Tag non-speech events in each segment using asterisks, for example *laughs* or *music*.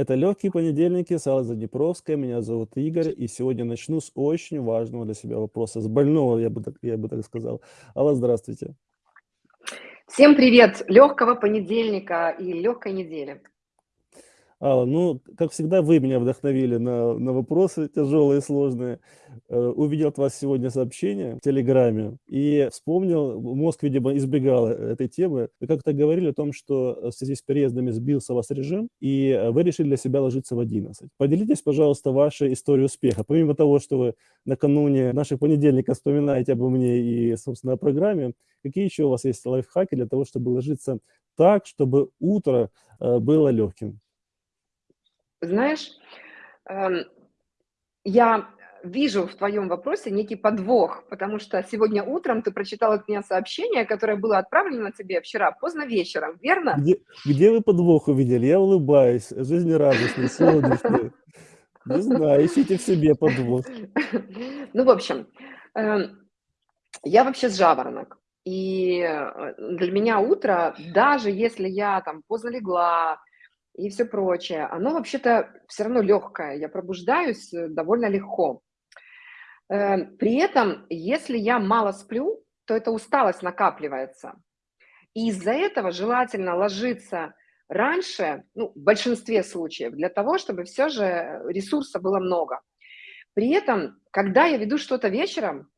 Это «Легкие понедельники» с Аллой. Меня зовут Игорь, и сегодня начну с очень важного для себя вопроса, с больного, я бы так, я бы так сказал. Алла, здравствуйте. Всем привет! Легкого понедельника и легкой недели. Алла, ну, как всегда, вы меня вдохновили на, на вопросы тяжелые, сложные. Э, увидел от вас сегодня сообщение в Телеграме и вспомнил, мозг, видимо, избегал этой темы. Вы как-то говорили о том, что в связи с переездами сбился вас режим, и вы решили для себя ложиться в 11. Поделитесь, пожалуйста, вашей историей успеха. Помимо того, что вы накануне наших понедельников вспоминаете обо мне и, собственно, о программе, какие еще у вас есть лайфхаки для того, чтобы ложиться так, чтобы утро э, было легким? Знаешь, эм, я вижу в твоем вопросе некий подвох, потому что сегодня утром ты прочитал от меня сообщение, которое было отправлено тебе вчера поздно вечером, верно? Где, где вы подвох увидели? Я улыбаюсь, жизнерадостный, солнечный. Не знаю, ищите в себе подвох. *laughs* Ну, в общем, эм, я вообще с жаворонок. И э, для меня утро, даже если я там поздно легла, и все прочее, оно вообще-то все равно легкое, я пробуждаюсь э, довольно легко. Э, при этом, если я мало сплю, то эта усталость накапливается. И из-за этого желательно ложиться раньше, ну, в большинстве случаев, для того, чтобы все же ресурса было много. При этом, когда я веду что-то вечером,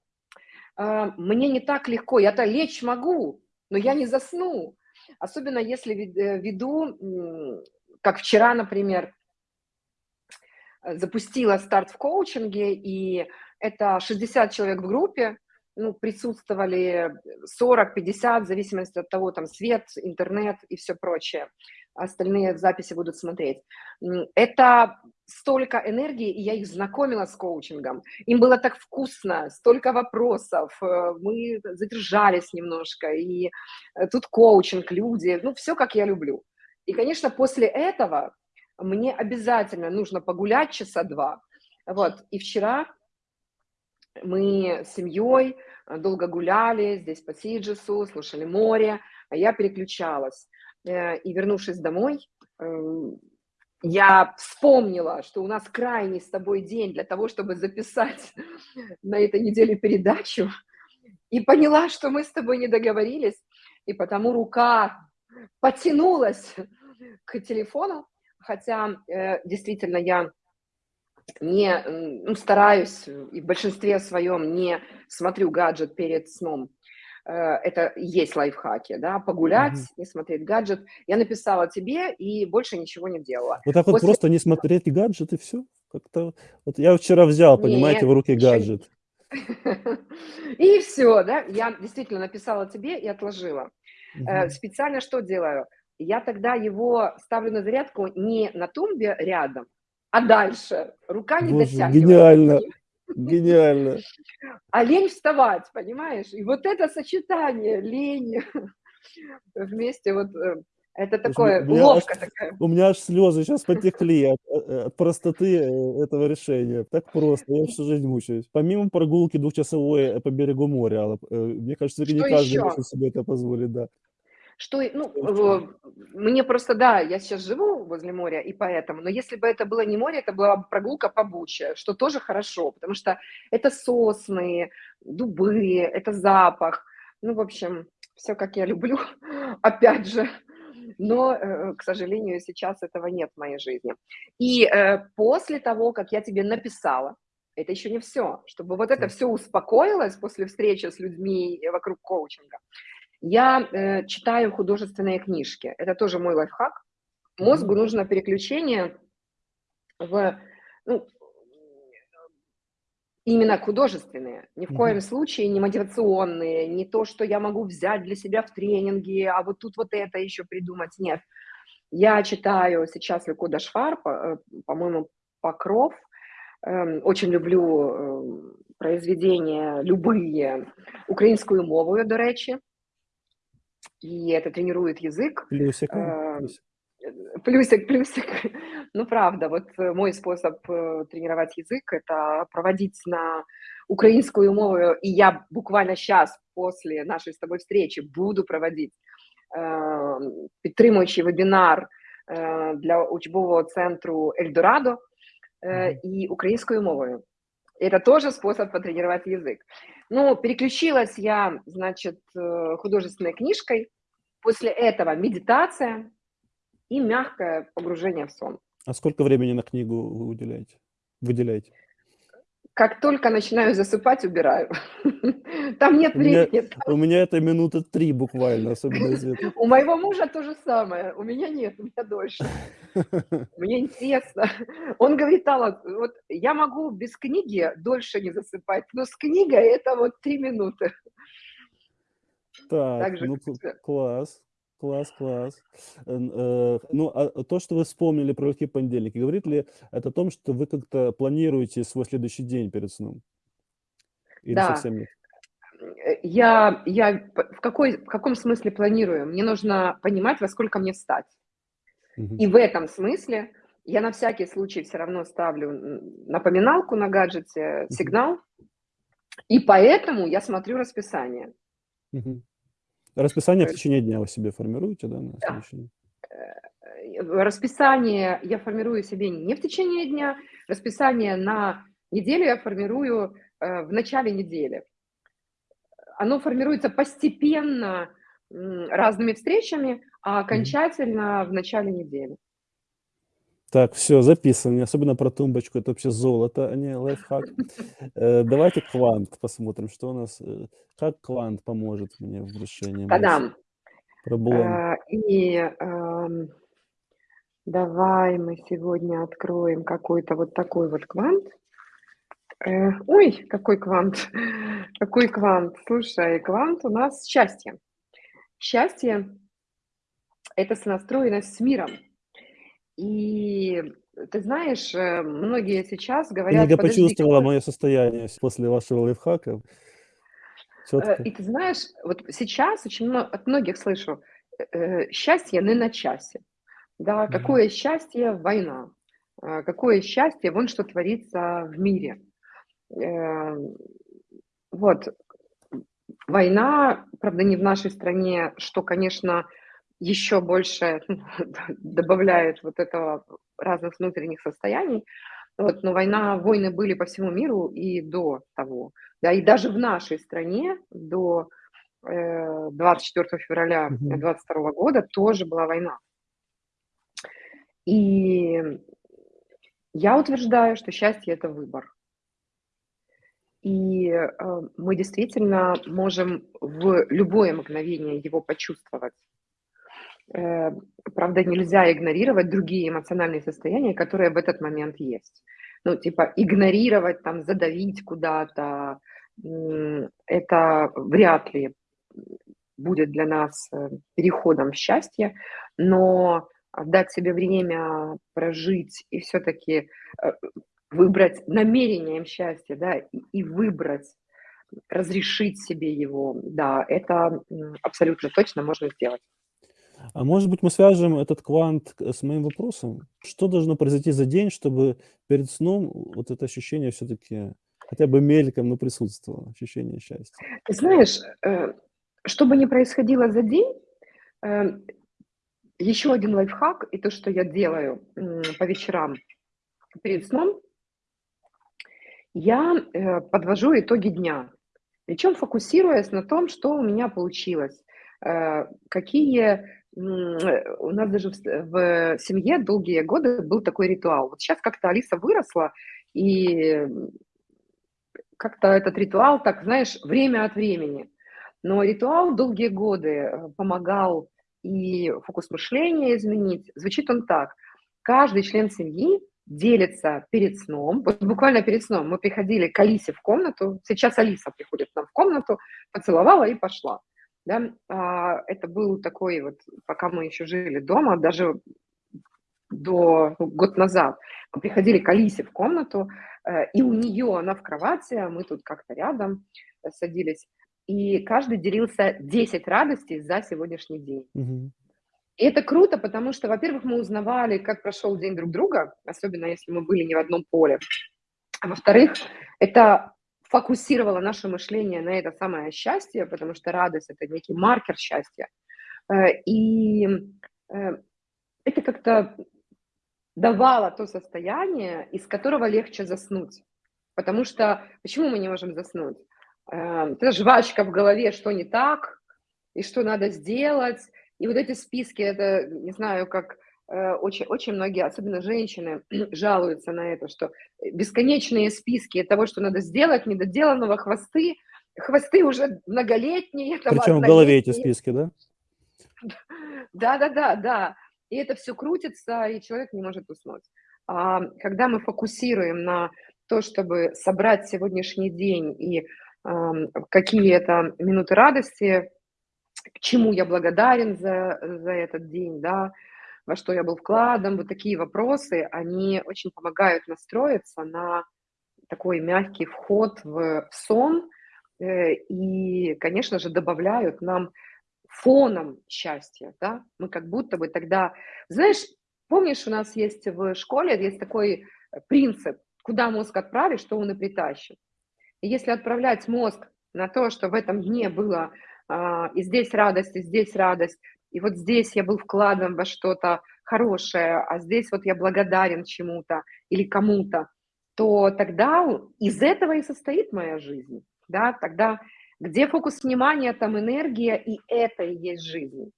э, мне не так легко, я-то лечь могу, но я не засну. Особенно если веду как вчера, например, запустила старт в коучинге, и это 60 человек в группе, ну, присутствовали 40-50, в зависимости от того, там, свет, интернет и все прочее. Остальные в записи будут смотреть. Это столько энергии, и я их знакомила с коучингом. Им было так вкусно, столько вопросов, э, мы задержались немножко, и э, тут коучинг, люди, ну, все, как я люблю. И, конечно, после этого мне обязательно нужно погулять часа два. Вот, и вчера мы с семьей э, долго гуляли здесь по Сиджесу, слушали море, а я переключалась. Э, и вернувшись домой, эм, я вспомнила, что у нас крайний с тобой день для того, чтобы записать *laughs* на этой неделе передачу, и поняла, что мы с тобой не договорились, и потому рука потянулась к телефону, хотя э, действительно я не ну, стараюсь и в большинстве своем не смотрю гаджет перед сном. Э, это есть лайфхаки, да, погулять, mm-hmm. не смотреть гаджет. Я написала тебе и больше ничего не делала. Вот так вот После... просто не смотреть гаджет и все? Как-то... Вот я вчера взял, понимаете, Нет, в руки гаджет. *laughs* И все, да, я действительно написала тебе и отложила. Угу. Специально что делаю? Я тогда его ставлю на зарядку не на тумбе рядом, а дальше. Рука не Боже, дотягивает. Гениально, *laughs* гениально. А лень вставать, понимаешь? И вот это сочетание лень *laughs* вместе вот э, это такое, уловка такая. У меня аж слезы сейчас потекли от, э, от простоты э, этого решения. Так просто, я всю жизнь мучаюсь. Помимо прогулки двухчасовой по берегу моря, мне кажется, что не каждый еще? может себе это позволить, да. Что, ну, мне просто, да, я сейчас живу возле моря, и поэтому, но если бы это было не море, это была прогулка по Буче, что тоже хорошо, потому что это сосны, дубы, это запах, ну, в общем, все как я люблю, *laughs* опять же, но, э, к сожалению, сейчас этого нет в моей жизни. И э, после того, как я тебе написала, это еще не все, чтобы вот это все успокоилось после встречи с людьми вокруг коучинга, я э, читаю художественные книжки. Это тоже мой лайфхак. Мозгу нужно переключение в ну, именно художественные. Ни в коем случае не мотивационные, не то, что я могу взять для себя в тренинге, а вот тут вот это еще придумать. Нет. Я читаю сейчас Ликуда Швар, э, по-моему, Покров. Эм, очень люблю эм, произведения любые, українською мовою, до речі и это тренирует язык. Плюсик. Э, плюсик, плюсик. *laughs* Ну, правда, вот э, мой способ э, тренировать язык – это проводить на украинскую мову, и я буквально сейчас, после нашей с тобой встречи, буду проводить э, підтримуючий вебінар е, для учбового центру Эльдорадо э, и украинскую мову. Это тоже способ потренировать язык. Ну, переключилась я, значит, э, художественной книжкой. После этого медитация и мягкое погружение в сон. А сколько времени на книгу вы уделяете? Выделяете? Как только начинаю засыпать, убираю. *laughs* Там нет У меня, времени. у меня это минуты три буквально, особенно если. *laughs* У моего мужа то же самое. У меня нет, у меня дольше. *laughs* Мне интересно. Он говорит, Алла, вот я могу без книги дольше не засыпать, но с книгой это вот три минуты. Так, Так же, ну класс, класс, класс. Э, Ну, а то, что вы вспомнили про легкие понедельники, говорит ли это о том, что вы как-то планируете свой следующий день перед сном? Или Да, совсем нет? Я, я в, какой, в каком смысле планирую? Мне нужно понимать, во сколько мне встать. Мгм. И в этом смысле я на всякий случай все равно ставлю напоминалку на гаджете, сигнал, и поэтому я смотрю расписание. Мгм. Расписание в есть, течение дня вы себе формируете, да, на да, э, расписание я формирую себе не в течение дня, расписание на неделю я формирую э, в начале недели. Оно формируется постепенно разными встречами, а окончательно в начале недели. Так, все, записано. Особенно про тумбочку. Это вообще золото, а не лайфхак. Э, Давайте квант посмотрим, что у нас. э, Как квант поможет мне в решении Та-дам! проблем. Э, И эм, давай мы сегодня откроем какой-то вот такой вот квант. Э, Ой, какой квант, *laughs* какой квант. Слушай, квант у нас счастье. Счастье – это сонастроенность с миром. И ты знаешь, э, многие сейчас говорят, подожди, почувствовала мое состояние после вашего лайфхака. Э, Четко. И ты знаешь, вот сейчас очень много, от многих слышу, э, счастье не на часе. Да, какое счастье война, какое счастье вон что творится в мире. Э, Вот, война, правда, не в нашей стране, что, конечно, еще больше *laughs* добавляет вот этого разных внутренних состояний. Вот, но война, войны были по всему миру и до того. Да, и даже в нашей стране до э, 24 февраля Мгм. 2022 года тоже была война. И я утверждаю, что счастье – это выбор. И э, мы действительно можем в любое мгновение его почувствовать. Э, Правда, нельзя игнорировать другие эмоциональные состояния, которые в этот момент есть. Ну, типа игнорировать, там, задавить куда-то, это вряд ли будет для нас э, переходом в счастье, но дать себе время прожить и все-таки выбрать намерением счастья, да, и, выбрать, разрешить себе его, да, это абсолютно точно можно сделать. А может быть, мы свяжем этот квант с моим вопросом? Что должно произойти за день, чтобы перед сном вот это ощущение все-таки хотя бы мельком, но присутствовало, ощущение счастья? Ты знаешь, э, что бы ни происходило за день, э, еще один лайфхак, и то, что я делаю по вечерам перед сном, я э, подвожу итоги дня, причем фокусируясь на том, что у меня получилось, какие у нас даже в, с- в семье долгие годы был такой ритуал. Вот сейчас как-то Алиса выросла, и как-то этот ритуал, так знаешь, время от времени. Но ритуал долгие годы э, помогал и фокус мышления изменить. Звучит он так. Каждый член семьи делится перед сном, вот буквально перед сном мы приходили к Алисе в комнату, сейчас Алиса приходит к нам в комнату, поцеловала и пошла. Да? А, Это был такой вот, пока мы еще жили дома, даже до ну, год назад, мы приходили к Алисе в комнату, э, и у нее, она в кровати, а мы тут как-то рядом э, садились, и каждый делился 10 радостей за сегодняшний день. И это круто, потому что, во-первых, мы узнавали, как прошел день друг друга, особенно если мы были не в одном поле. А во-вторых, это фокусировало наше мышление на это самое счастье, потому что радость– это некий маркер счастья. Э, И э, это как-то давало то состояние, из которого легче заснуть. Потому что почему мы не можем заснуть? Э, это жвачка в голове, что не так, и что надо сделать. И вот эти списки, это, не знаю, как очень, очень многие, особенно женщины, *clears throat* жалуются на это, что бесконечные списки того, что надо сделать, недоделанного, хвосты, хвосты уже многолетние. Причем в голове эти списки, да? *laughs* Да-да-да, да. И это все крутится, и человек не может уснуть. А когда мы фокусируем на то, чтобы собрать сегодняшний день и какие это минуты радости, к чему я благодарен за, за этот день, да, во что я был вкладом, вот такие вопросы, они очень помогают настроиться на такой мягкий вход в сон э, и, конечно же, добавляют нам фоном счастья, да, мы как будто бы тогда, знаешь, помнишь, у нас есть в школе, есть такой принцип, куда мозг отправишь, что он и притащит. И если отправлять мозг на то, что в этом дне было а, и здесь радость, и здесь радость, и вот здесь я был вкладом во что-то хорошее, а здесь вот я благодарен чему-то или кому-то, то тогда из этого и состоит моя жизнь. Да? Тогда где фокус внимания, там энергия, и это и есть жизнь.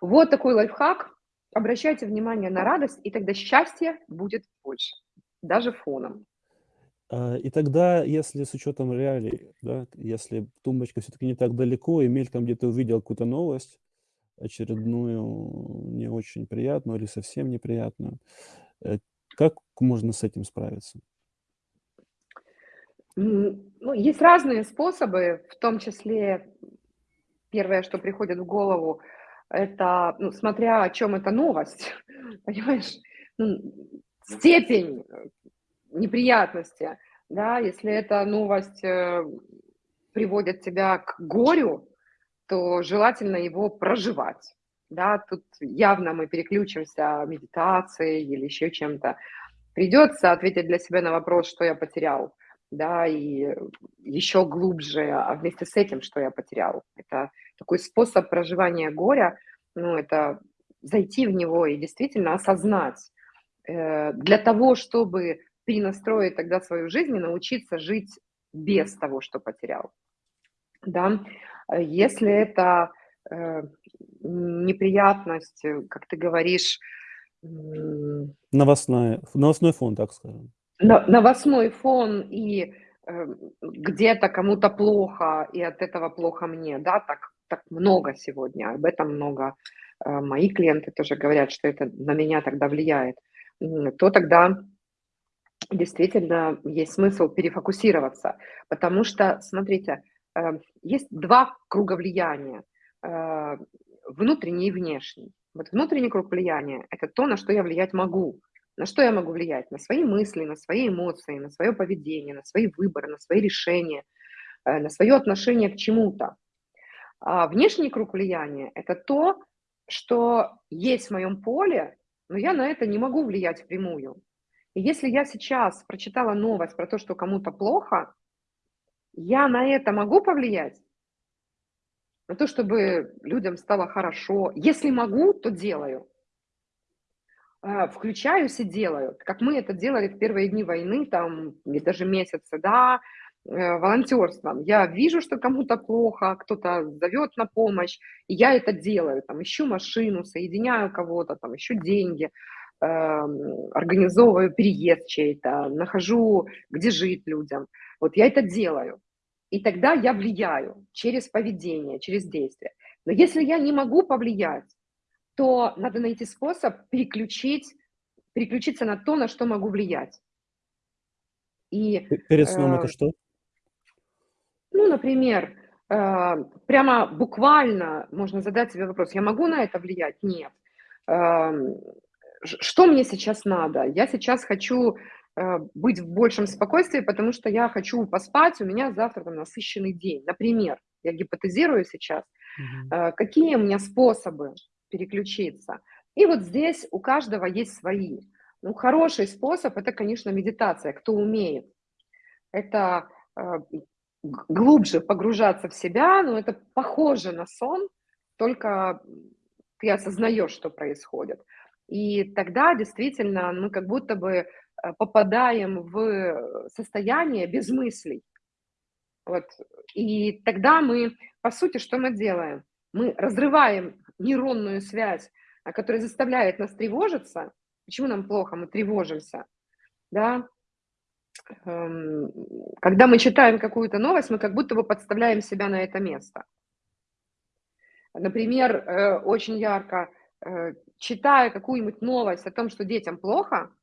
Вот такой лайфхак. Обращайте внимание на радость, и тогда счастье будет больше, даже фоном. А, и тогда, если с учетом реалий, да, если тумбочка все-таки не так далеко, и мельком где-то увидел какую-то новость, очередную не очень приятную или совсем неприятную, э, как можно с этим справиться? Ну, есть разные способы, в том числе первое, что приходит в голову, это, ну, смотря о чем эта новость, *laughs* понимаешь, ну, степень неприятности, да, если эта новость э, приводит тебя к горю, то желательно его проживать. Да, тут явно мы переключимся медитацией или еще чем-то. Придется ответить для себя на вопрос, что я потерял, да, и еще глубже, а вместе с этим, что я потерял. Это такой способ проживания горя, ну, это зайти в него и действительно осознать. Э, для того, чтобы перенастроить тогда свою жизнь и научиться жить без того, что потерял. Да? Если это э, неприятность, э, как ты говоришь... Новостной, новостной фон, так скажем. Новостной фон и э, где-то кому-то плохо, и от этого плохо мне, да, так, так много сегодня, об этом много. Мои клиенты тоже говорят, что это на меня тогда влияет. То тогда действительно есть смысл перефокусироваться, потому что, смотрите, есть два круга влияния, э, внутренний и внешний. Вот внутренний круг влияния – это то, на что я влиять могу. На что я могу влиять? На свои мысли, на свои эмоции, на свое поведение, на свои выборы, на свои решения, э, на свое отношение к чему-то. А внешний круг влияния – это то, что есть в моем поле, но я на это не могу влиять впрямую. И если я сейчас прочитала новость про то, что кому-то плохо, я на это могу повлиять? На то, чтобы людям стало хорошо. Если могу, то делаю. А, включаюсь и делаю. Как мы это делали в первые дни войны, там, даже месяцы, да, э, волонтерством. Я вижу, что кому-то плохо, кто-то зовет на помощь, и я это делаю. Там, ищу машину, соединяю кого-то, там, ищу деньги. Эм, организовываю переезд чей-то, нахожу, где жить людям. Вот я это делаю. И тогда я влияю через поведение, через действие. Но если я не могу повлиять, то надо найти способ переключить, переключиться на то, на что могу влиять. И, Перед сном э, это что? Ну, например, э, прямо буквально можно задать себе вопрос, я могу на это влиять? Нет. Э, что мне сейчас надо? Я сейчас хочу э, быть в большем спокойствии, потому что я хочу поспать, у меня завтра там насыщенный день. Например, я гипотезирую сейчас, угу. какие у меня способы переключиться. И вот здесь у каждого есть свои. Ну, хороший способ – это, конечно, медитация, кто умеет. Это э, глубже погружаться в себя, но это похоже на сон, только ты осознаешь, что происходит. И тогда действительно мы как будто бы э, попадаем в состояние без мыслей. Вот. И тогда мы, по сути, что мы делаем? Мы разрываем нейронную связь, которая заставляет нас тревожиться. Почему нам плохо? Мы тревожимся. Да? Эм, когда мы читаем какую-то новость, мы как будто бы подставляем себя на это место. Например, э, очень ярко, э, читая какую-нибудь новость о том, что детям плохо,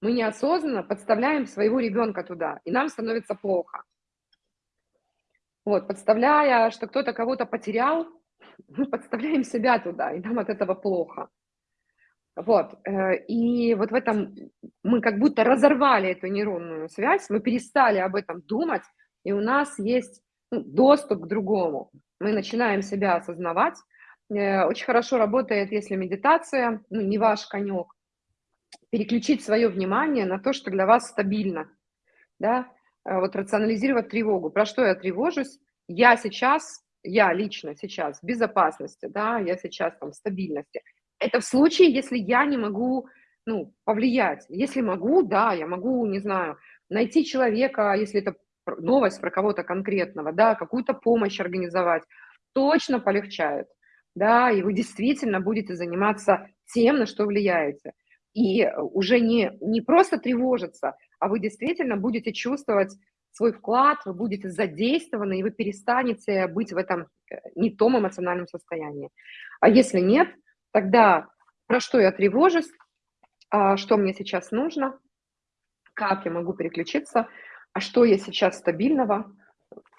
мы неосознанно подставляем своего ребенка туда, и нам становится плохо. Вот, подставляя, что кто-то кого-то потерял, *laughs* мы подставляем себя туда, и нам от этого плохо. Вот, э, и вот в этом мы как будто разорвали эту нейронную связь, мы перестали об этом думать, и у нас есть ну, доступ к другому. Мы начинаем себя осознавать. Э, очень хорошо работает, если медитация, ну, не ваш конек, переключить свое внимание на то, что для вас стабильно, да, Э, вот рационализировать тревогу. Про что я тревожусь? Я сейчас, я лично сейчас в безопасности, да, я сейчас там в стабильности. Это в случае, если я не могу, ну, повлиять. Если могу, да, я могу, не знаю, найти человека, если это новость про кого-то конкретного, да, какую-то помощь организовать, точно полегчает, да, и вы действительно будете заниматься тем, на что влияете. И уже не, не просто тревожиться, а вы действительно будете чувствовать свой вклад, вы будете задействованы, и вы перестанете быть в этом э, не том эмоциональном состоянии. А если нет, тогда про что я тревожусь, а что мне сейчас нужно, как я могу переключиться, а что я сейчас стабильного,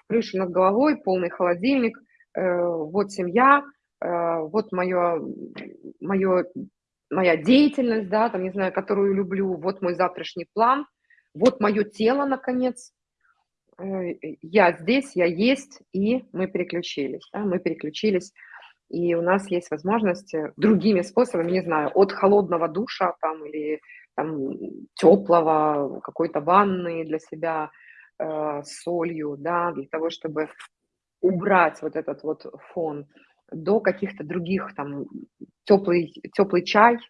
крыша над головой, полный холодильник, э, вот семья, вот мое, мое, моя деятельность, да, там, не знаю, которую люблю, вот мой завтрашний план – вот мое тело, наконец, э, я здесь, я есть, и мы переключились, да, мы переключились, и у нас есть возможность э, другими способами, не знаю, от холодного душа там или там, теплого, какой-то ванны для себя э, солью, да, для того, чтобы убрать вот этот вот фон, до каких-то других, там, теплый, теплый чай –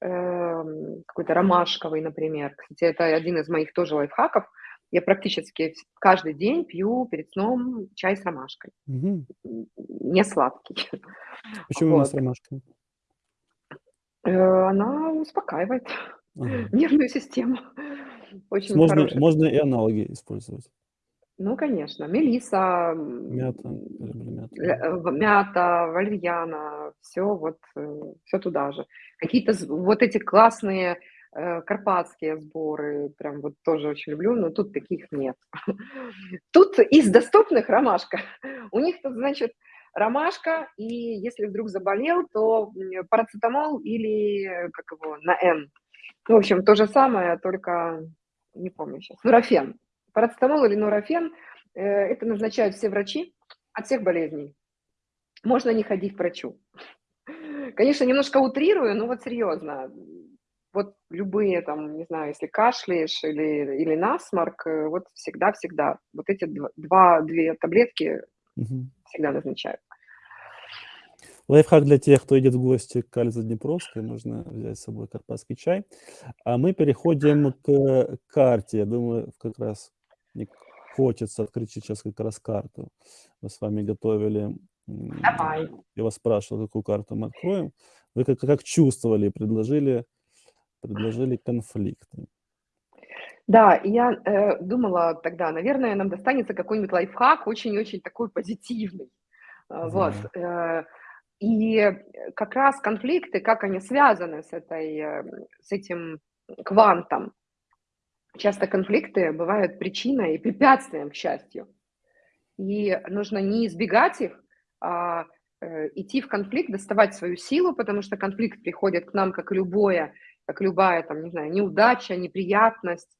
Эм, какой-то ромашковый, например. Кстати, это один из моих тоже лайфхаков. Я практически каждый день пью перед сном чай с ромашкой. Угу. Не сладкий. Почему вот. с ромашкой? Э, она успокаивает ага. *laughs* нервную систему. Очень можно, можно и аналоги использовать. Ну, конечно, мелиса, мята, мята. Э, мята, валерьяна, все вот, э, все туда же. Какие-то вот эти классные э, карпатские сборы, прям вот тоже очень люблю, но тут таких нет. *laughs* Тут из доступных ромашка. *laughs* У них тут, значит, ромашка, и если вдруг заболел, то парацетамол или, как его, на Н. В общем, то же самое, только не помню сейчас, нурофен. Парацетамол или нурофен э, – это назначают все врачи от всех болезней. Можно не ходить к врачу. Конечно, немножко утрирую, но вот серьезно. Вот любые там, не знаю, если кашляешь или, или насморк, э, вот всегда-всегда вот эти два, две таблетки угу. всегда назначают. Лайфхак для тех, кто идет в гости к Альзе Днепровской, можно взять с собой карпатский чай. А мы переходим к карте. Я думаю, как раз мне хочется открыть сейчас как раз карту. Мы с вами готовили. Давай. Я вас спрашивал, какую карту мы откроем. Вы как, как чувствовали, предложили, предложили конфликты. Да, я э, думала тогда, наверное, нам достанется какой-нибудь лайфхак, очень-очень такой позитивный. Да. Вот. Э, и как раз конфликты, как они связаны с, этой, э, с этим квантом, Часто конфликты бывают причиной и препятствием к счастью. И нужно не избегать их, а э, идти в конфликт, доставать свою силу, потому что конфликт приходит к нам как любое, как любая, там, не знаю, неудача, неприятность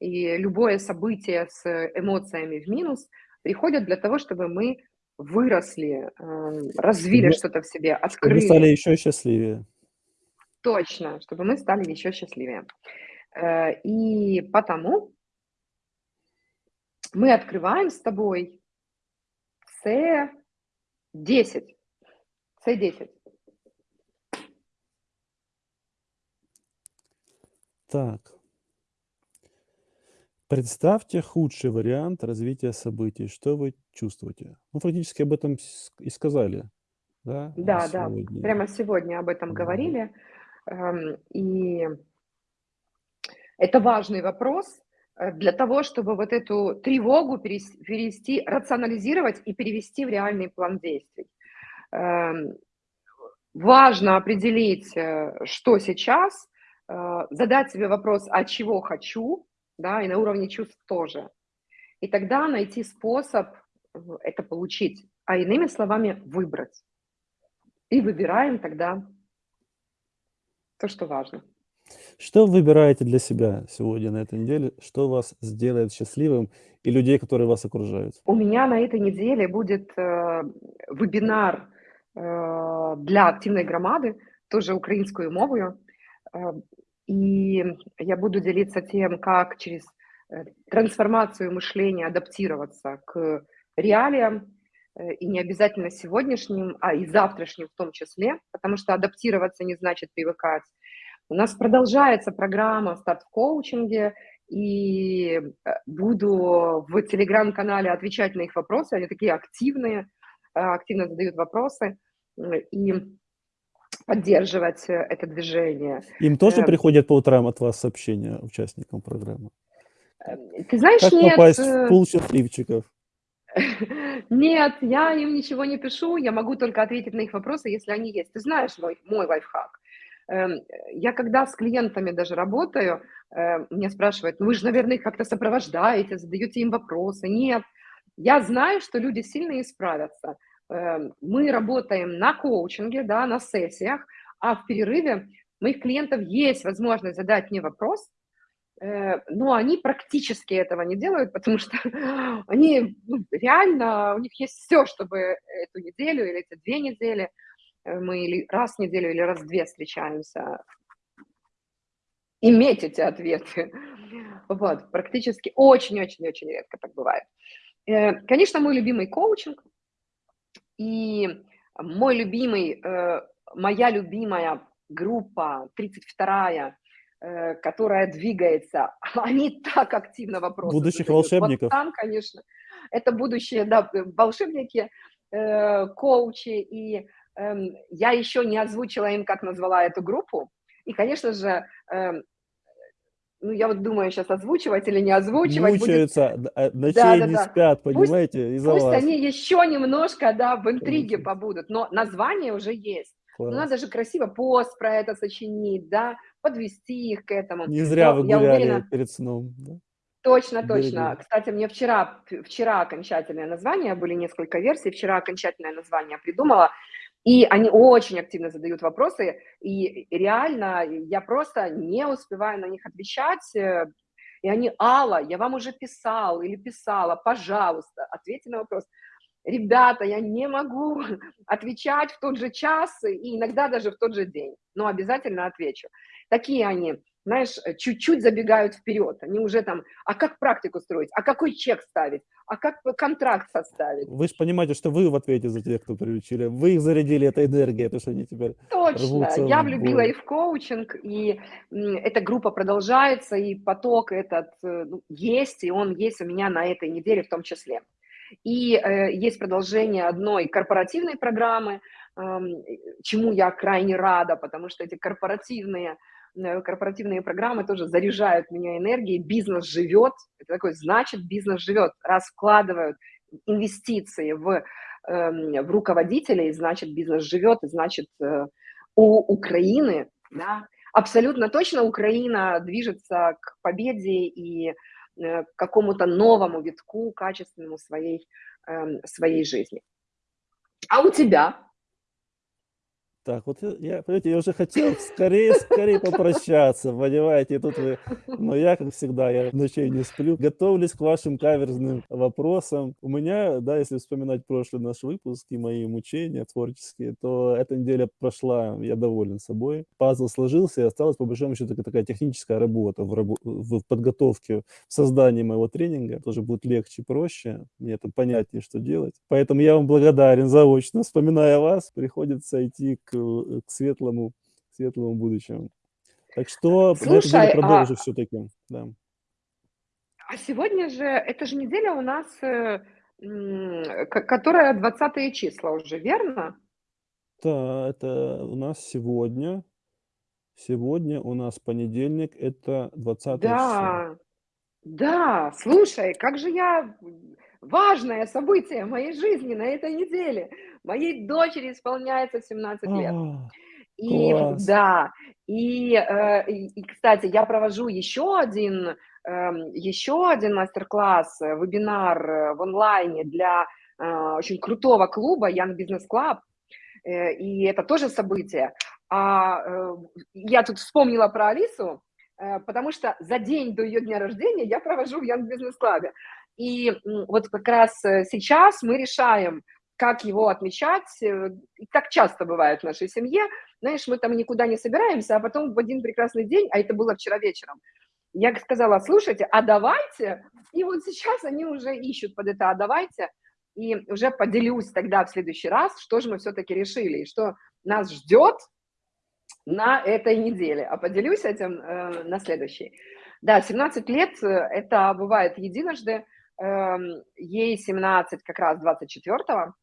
и любое событие с эмоциями в минус приходят для того, чтобы мы выросли, э, развили что-то в себе, открыли. Чтобы стали еще счастливее. Точно, чтобы мы стали еще счастливее. Э, и потому мы открываем с тобой C10. C10. Так. Представьте худший вариант развития событий. Что вы чувствуете? Мы фактически об этом и сказали. Да, да, да. прямо сегодня об этом говорили. Эм, и это важный вопрос, э, для того, чтобы вот эту тревогу перевести, рационализировать и перевести в реальный план действий. Эм, важно определить, э, что сейчас, э, задать себе вопрос: "А чего хочу?" Да, и на уровне чувств тоже. И тогда найти способ это получить, а иными словами, выбрать. И выбираем тогда то, что важно. Что выбираете для себя сегодня, на этой неделе? Что вас сделает счастливым и людей, которые вас окружают? У меня на этой неделе будет, э, вебинар, э, для активной громады, тоже українською мовою. Э, и я буду делиться тем, как через, э, трансформацию мышления адаптироваться к реалиям, э, и не обязательно сегодняшним, а и завтрашним в том числе, потому что адаптироваться не значит привыкать. У нас продолжается программа "Старт в коучинге", и, э, буду в телеграм-канале отвечать на их вопросы. Они такие активные, э, активно задают вопросы, и поддерживать, это движение. Им тоже Э приходят по утрам от вас сообщения, участникам программы? Ты знаешь, Как нет, попасть в пул счастливчиков? *laughs* Нет, я им ничего не пишу, я могу только ответить на их вопросы, если они есть. Ты знаешь мой мой лайфхак? Эм, я когда с клиентами даже работаю, э, меня спрашивают: "Ну, вы же, наверно, их как-то сопровождаете, задаете им вопросы". Нет, я знаю, что люди сильные справятся. Эм, мы работаем на коучинге, да, на сессиях, а в перерыве моих клиентов есть возможность задать мне вопрос, э, но они практически этого не делают, потому что *laughs* они, ну, реально, у них есть всё, чтобы эту неделю или эти 2 недели, мы или раз в неделю, или раз в 2 встречаемся иметь эти ответы. Вот, практически очень-очень-очень редко так бывает. Э, конечно, мой любимый коучинг и мой любимый, э, моя любимая группа, 32, э, которая двигается, *laughs* они так активно вопросы Будущих задают. Вот волшебников? там, конечно, это будущие, да, э, волшебники, э, коучи. И, я еще не озвучила им, как назвала эту группу. И, конечно же, эм, ну, я вот думаю, щас озвучивать или не озвучивать. Будет Мучаются, д э, ночей не Да-да-да. спят, понимаете, из-за пусть вас. они еще немножко, да, в интриге Конечно. побудут, но название уже есть. Ну, Класс. надо же красиво пост про это сочинить, да, подвести их к этому. Не зря Но вы гуляли уверена перед сном, да? Точно, точно. Берегли. Кстати, мне вчера вчера окончательное название, были несколько версий, вчера окончательное название придумала, и они очень активно задают вопросы, и реально я просто не успеваю на них отвечать, э, и они: "Алла, я вам уже писал или писала, пожалуйста, ответьте на вопрос". Ребята, я не могу *laughs* отвечать в тот же час и иногда даже в тот же день, но обязательно отвечу. Такие они, знаешь, э, чуть-чуть забегают вперед. Они уже там: "А как практику строить? А какой чек ставить? А как контракт составить?" Вы ж понимаете, что вы в ответе за тех, кто приручили. Вы их зарядили этой энергией, потому что они теперь Точно, я влюбила их в коучинг, и, эта группа продолжается, и поток этот, э, ну, есть, и он есть у меня на этой неделе в том числе. И, э, есть продолжение одной корпоративной программы, э, чему я крайне рада, потому что эти корпоративные, э, корпоративные программы тоже заряжают меня энергией. Бизнес живет. Это такой, значит, бизнес живет. Раз вкладывают инвестиции в, эм, в руководителей, значит, бизнес живет, значит, э, у Украины, да, абсолютно точно Украина движется к победе и, э, к какому-то новому витку качественному своей, эм, своей жизни. А у тебя? Так, вот я понимаете, я уже хотел скорее скорее попрощаться, понимаете, и тут вы но я, как всегда, я ночей не сплю, готовлюсь к вашим каверзным вопросам. У меня, да, если вспоминать прошлый наш выпуск и мои мучения творческие, то эта неделя прошла, я доволен собой. Пазл сложился, и осталась, по большому счету, такая техническая работа в рабо в подготовке, в создании моего тренинга. Тоже будет легче, проще, мне там понятнее, что делать. Поэтому я вам благодарен заочно. Вспоминая вас, приходится идти к, э, к светлому светлому будущему. Так что Слушай, продолжу а всё-таки, да. а сегодня же, эта же неделя у нас, э, которая 20 числа уже, верно? Да, это у нас сегодня сегодня у нас понедельник, это 20 число. Да, да, слушай, как же я важное событие моей жизни на этой неделе. Моей дочери исполняется 17 лет. И класс! да, и, э, и и, кстати, я провожу еще один, эм, еще один мастер-класс, э, вебинар, э, в онлайне для, очень крутого клуба Young Business Club, и это тоже событие. А, я тут вспомнила про Алису, потому что за день до её дня рождения я провожу в Young Business Club. И, вот как раз, сейчас мы решаем, как его отмечать. И так часто бывает в нашей семье. Знаешь, мы там никуда не собираемся, а потом в один прекрасный день, а это было вчера вечером, я сказала: "Слушайте, а давайте" И вот сейчас они уже ищут под это "а давайте". И уже поделюсь тогда в следующий раз, что же мы всё-таки решили и что нас ждёт на этой неделе. А поделюсь этим, э, на следующей. Да, 17 лет, э, это бывает единожды. Эм, ей 17 как раз 24,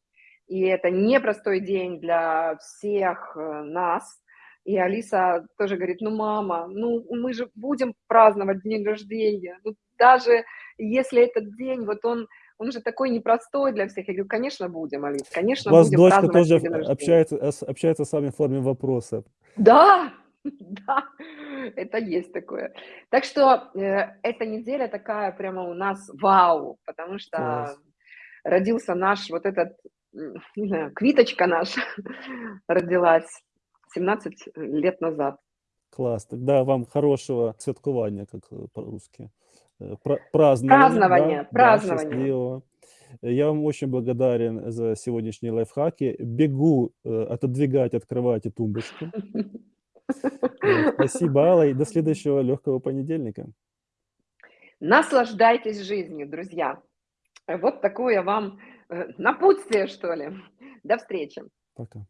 и это непростой день для всех, э, нас. И Алиса тоже говорит: "Ну, мама, ну, мы же будем праздновать день рождения. Ну, даже если этот день, вот он он же такой непростой для всех". Я говорю: "Конечно, будем, Алис, У конечно, вас будем дочка праздновать тоже твой ф день рождения". общается, э, общается с вами в форме вопроса. Да, *laughs* да, это есть такое. Так что, э, эта неделя такая прямо у нас вау, потому что Класс. родился наш вот этот, *laughs* не знаю, квиточка наша *laughs* родилась 17 лет назад. Класс. Тогда вам хорошего святкування, как, э, по-русски, э, пра празднования, да, Празднование, да, счастливого. Я вам очень благодарен за сегодняшние лайфхаки. Бегу, э, отодвигать, открывать и тумбочку. *laughs* Спасибо, Алла, и до следующего лёгкого понедельника. Наслаждайтесь жизнью, друзья. Вот такое вам, напутствие, что ли. До встречи. Пока.